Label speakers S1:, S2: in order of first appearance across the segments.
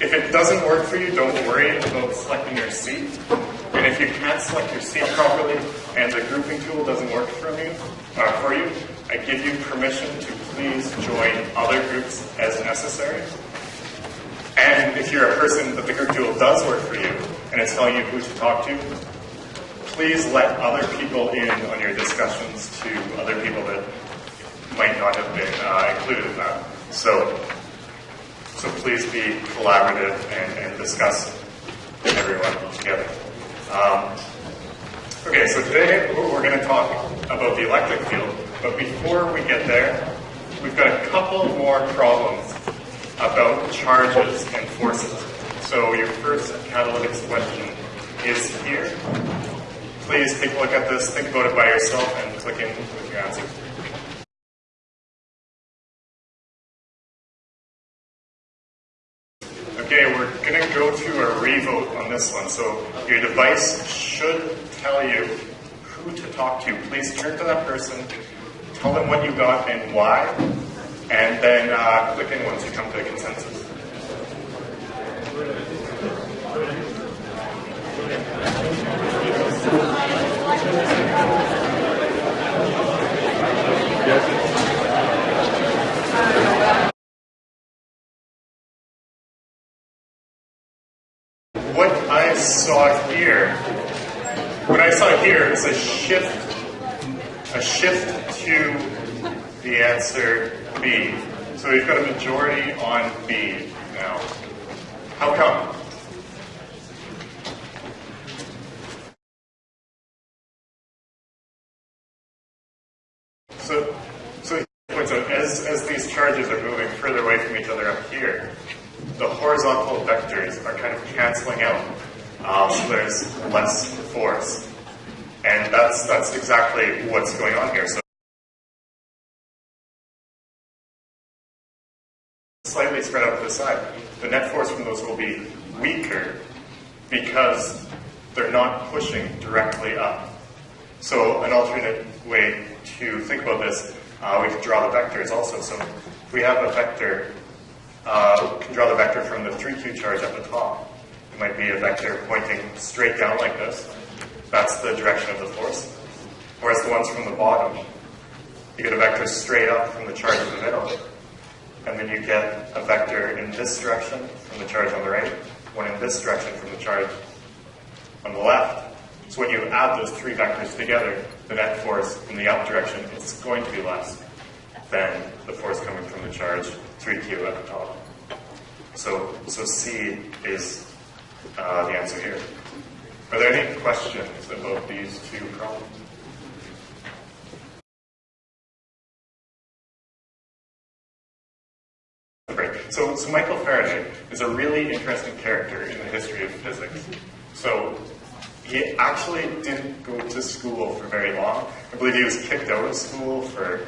S1: If it doesn't work for you, don't worry about selecting your seat. And if you can't select your seat properly and the grouping tool doesn't work for you, uh, for you, I give you permission to please join other groups as necessary. And if you're a person that the group tool does work for you and it's telling you who to talk to, please let other people in on your discussions to other people that might not have been uh, included in that. So, so please be collaborative and, and discuss everyone together. Um, okay, so today we're going to talk about the electric field, but before we get there, we've got a couple more problems about charges and forces. So your first catalytics question is here. Please take a look at this, think about it by yourself, and click in with your answer. Okay, we're going to go to a revote on this one. So your device should tell you who to talk to. Please turn to that person, tell them what you got and why, and then uh, click in once you come to a consensus. What I saw here, what I saw here is a shift, a shift to the answer B. So we've got a majority on B now. How come? So, so he points out, as, as these charges are moving further away from each other up here, the horizontal vectors are kind of canceling out. Um, so there's less force. And that's, that's exactly what's going on here. So slightly spread out to the side. The net force from those will be weaker because they're not pushing directly up. So an alternate way to think about this, uh, we can draw the vectors also. So we have a vector, uh, can draw the vector from the 3q charge at the top. It might be a vector pointing straight down like this. That's the direction of the force. Whereas the ones from the bottom, you get a vector straight up from the charge in the middle. And then you get a vector in this direction from the charge on the right, one in this direction from the charge on the left. So when you add those three vectors together, the net force in the up direction is going to be less than the force coming from the charge 3q at the top. So, so C is uh, the answer here. Are there any questions about these two problems? So, so Michael Faraday is a really interesting character in the history of physics. So he actually didn't go to school for very long. I believe he was kicked out of school for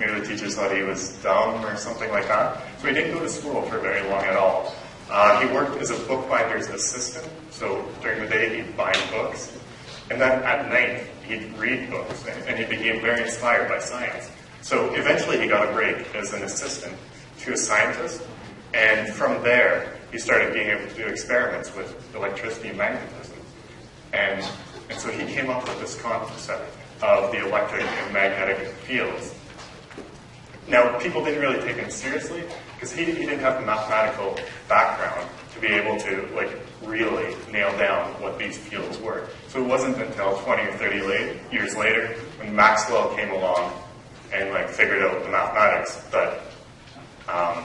S1: maybe the teachers thought he was dumb or something like that. So he didn't go to school for very long at all. Uh, he worked as a bookbinder's assistant, so during the day he'd bind books, and then at night he'd read books, and, and he became very inspired by science. So eventually he got a break as an assistant to a scientist, and from there he started being able to do experiments with electricity and magnetism. And, and so he came up with this concept of the electric and magnetic fields. Now, people didn't really take him seriously because he, he didn't have the mathematical background to be able to like really nail down what these fields were. So it wasn't until 20 or 30 late, years later when Maxwell came along and like figured out the mathematics that um,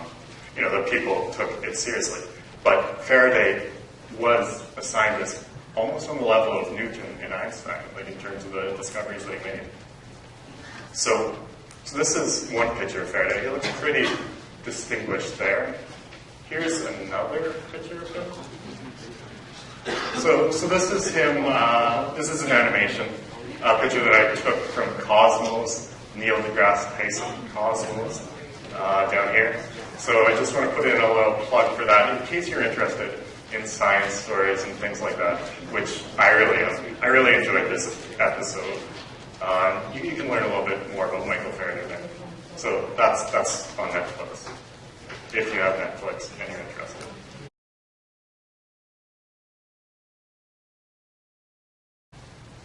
S1: you know that people took it seriously. But Faraday was a scientist almost on the level of Newton and Einstein, like in terms of the discoveries they made. So, so this is one picture of Faraday. He looks pretty distinguished there. Here's another picture of him. So, so this is him. Uh, this is an animation, a picture that I took from Cosmos, Neil deGrasse Tyson Cosmos, uh, down here. So I just want to put in a little plug for that in case you're interested in science stories and things like that, which I really. I really enjoyed this episode. Um, you, you, can learn a little bit more about Michael Faraday there. So that's, that's on Netflix, if you have Netflix and you're interested.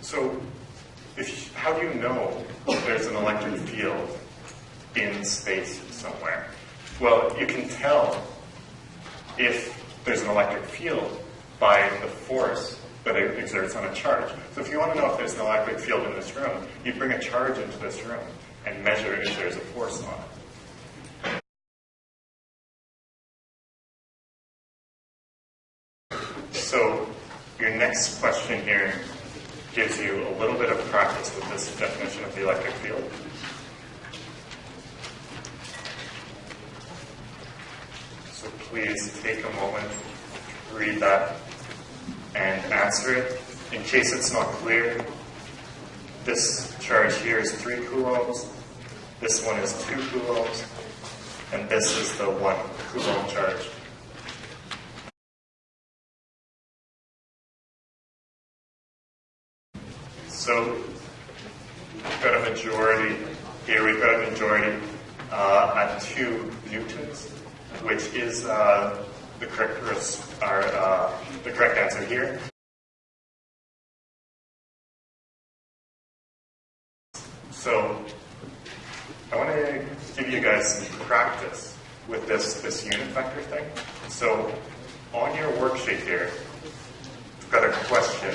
S1: So if, how do you know there's an electric field in space somewhere? Well, you can tell if there's an electric field by the force that it exerts on a charge. So if you want to know if there's an electric field in this room, you bring a charge into this room and measure if there's a force on it. So your next question here gives you a little bit of practice with this definition of the electric field. So please take a moment, read that, and answer it. In case it's not clear, this charge here is 3 coulombs, this one is 2 coulombs, and this is the 1 coulomb charge. So we've got a majority here, we've got a majority uh, at 2 newtons, which is uh, the correct, uh, the correct answer here. So I want to give you guys some practice with this, this unit vector thing. So on your worksheet here, I've got a question.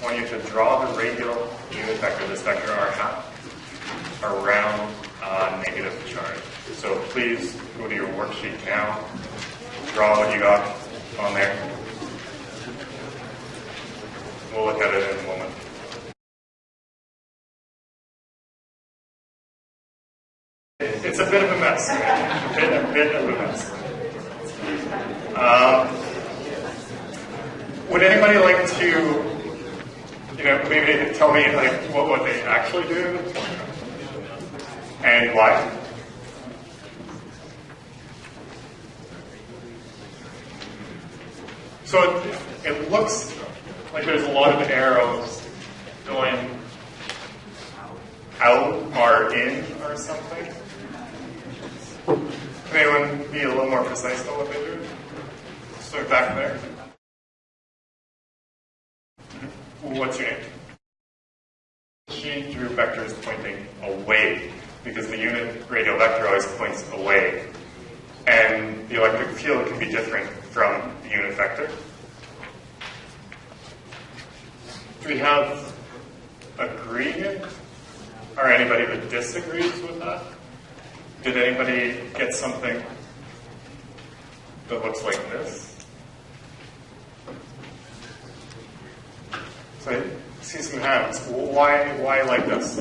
S1: I want you to draw the radial unit vector, this vector r hat, around uh, negative charge. So please go to your worksheet now, draw what you got on there. We'll look at it in a moment. It's a bit of a mess. A bit, a bit of a mess. Um, would anybody like to, you know, maybe tell me like what, what they actually do and why? So it, it looks like there's a lot of arrows going out or in or something. Can anyone be a little more precise about what they do? So back there. Mm-hmm. What's your name? She drew vectors pointing away because the unit radial vector always points away. And the electric field can be different from the unit vector. Do we have agreement? Or anybody that disagrees with that? Did anybody get something that looks like this? So I see some hands. Why, why like this?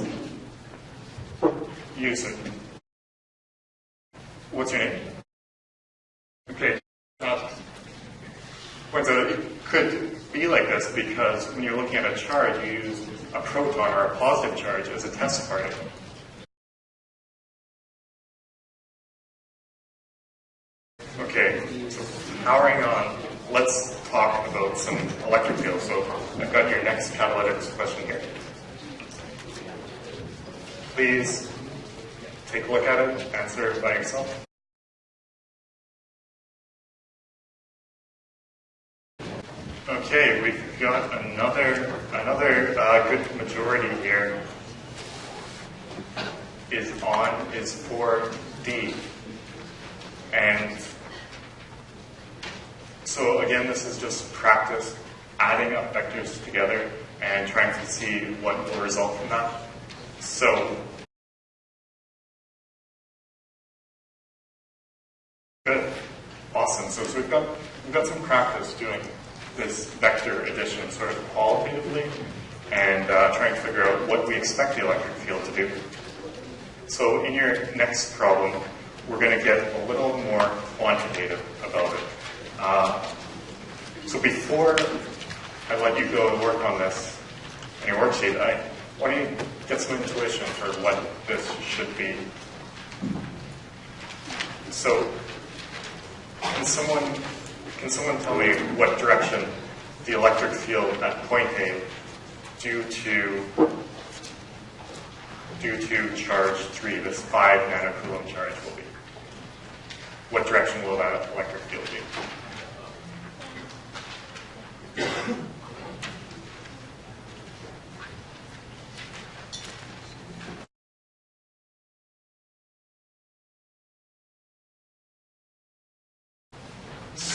S1: Use it. What's your name? Okay. Uh, out it could be like this because when you're looking at a charge, you use a proton or a positive charge as a test particle. Okay, so powering on, let's talk about some electric fields. So I've got your next catalytics question here. Please take a look at it, answer it by yourself. Got another another uh, good majority here. Is on is for D, and so again, this is just practice adding up vectors together and trying to see what will result from that. So good, awesome. So, so we've got we've got some practice doing this vector addition sort of qualitatively and uh, trying to figure out what we expect the electric field to do. So in your next problem, we're going to get a little more quantitative about it. Uh, so before I let you go and work on this in your worksheet, I want you to get some intuition for what this should be. So can someone can someone tell me what direction the electric field at point A due to due to charge 3, this 5 nanocoulomb charge will be? What direction will that electric field be?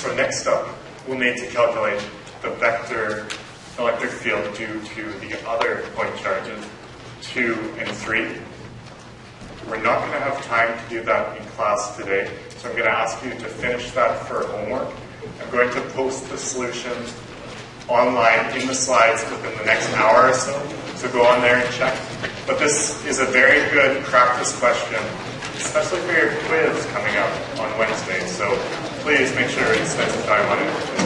S1: So next up, we'll need to calculate the vector electric field due to the other point charges, 2 and 3. We're not going to have time to do that in class today, so I'm going to ask you to finish that for homework. I'm going to post the solutions online in the slides within the next hour or so, so go on there and check. But this is a very good practice question, especially for your quiz coming up on Wednesday, so please make sure it's specify what it is.